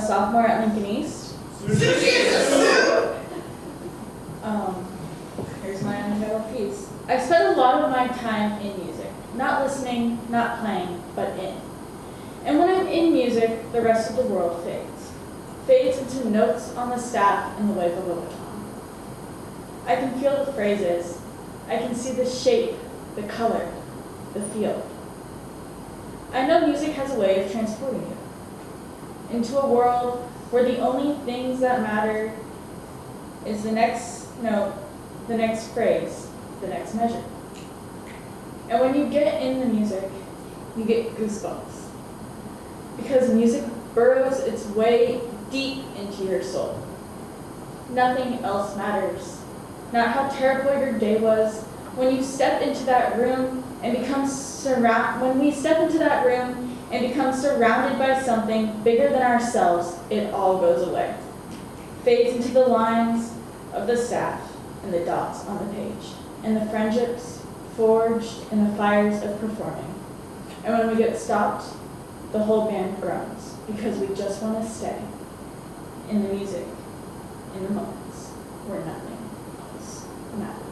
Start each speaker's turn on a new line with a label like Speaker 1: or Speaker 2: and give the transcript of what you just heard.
Speaker 1: sophomore at Lincoln East. Um, here's my undeveloped piece. I spend a lot of my time in music, not listening, not playing, but in. And when I'm in music, the rest of the world fades. Fades into notes on the staff and the wave of a baton. I can feel the phrases. I can see the shape, the color, the feel. I know music has a way of transporting you into a world where the only things that matter is the next note, the next phrase, the next measure. And when you get in the music, you get goosebumps. Because music burrows its way deep into your soul. Nothing else matters. Not how terrible your day was when you step into that room and become surround when we step into that room and become surrounded by something bigger than ourselves, it all goes away. Fades into the lines of the staff and the dots on the page, and the friendships forged in the fires of performing. And when we get stopped, the whole band groans because we just want to stay in the music, in the moments where nothing else matters.